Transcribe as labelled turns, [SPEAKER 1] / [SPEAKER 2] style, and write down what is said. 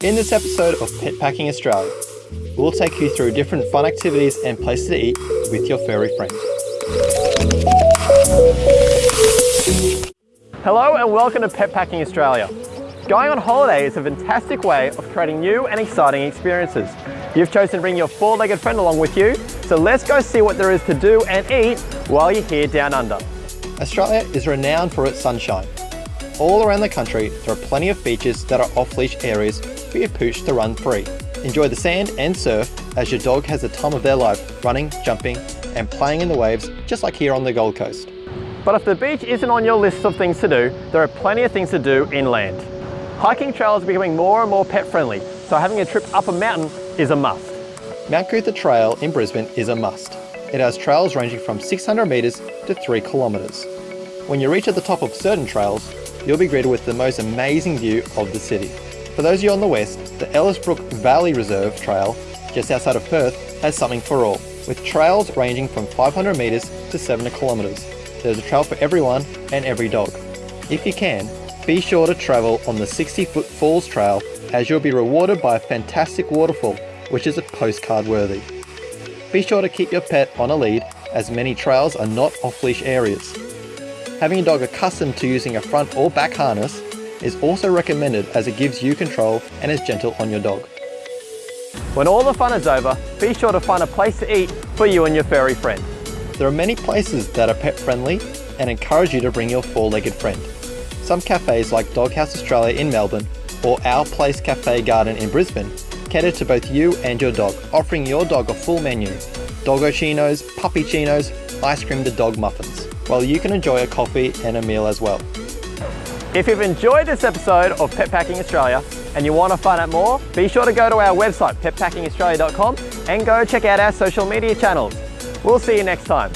[SPEAKER 1] In this episode of Pet Packing Australia, we'll take you through different fun activities and places to eat with your furry friend. Hello and welcome to Pet Packing Australia. Going on holiday is a fantastic way of creating new and exciting experiences. You've chosen to bring your four-legged friend along with you, so let's go see what there is to do and eat while you're here down under. Australia is renowned for its sunshine. All around the country, there are plenty of beaches that are off-leash areas for your pooch to run free. Enjoy the sand and surf as your dog has the time of their life running, jumping and playing in the waves just like here on the Gold Coast. But if the beach isn't on your list of things to do, there are plenty of things to do inland. Hiking trails are becoming more and more pet friendly, so having a trip up a mountain is a must. Mount Coot-tha Trail in Brisbane is a must. It has trails ranging from 600 metres to 3 kilometres. When you reach at the top of certain trails, you'll be greeted with the most amazing view of the city. For those of you on the west, the Ellisbrook Valley Reserve Trail, just outside of Perth, has something for all, with trails ranging from 500 metres to 7 kilometres. There's a trail for everyone and every dog. If you can, be sure to travel on the 60 foot Falls Trail as you'll be rewarded by a fantastic waterfall, which is a postcard worthy. Be sure to keep your pet on a lead as many trails are not off-leash areas. Having a dog accustomed to using a front or back harness is also recommended as it gives you control and is gentle on your dog. When all the fun is over, be sure to find a place to eat for you and your furry friend. There are many places that are pet friendly and encourage you to bring your four-legged friend. Some cafes like Doghouse Australia in Melbourne or Our Place Cafe Garden in Brisbane cater to both you and your dog, offering your dog a full menu. Doggo chinos, puppy chinos, ice cream to dog muffins, while you can enjoy a coffee and a meal as well. If you've enjoyed this episode of Pet Packing Australia and you want to find out more, be sure to go to our website petpackingaustralia.com and go check out our social media channels. We'll see you next time.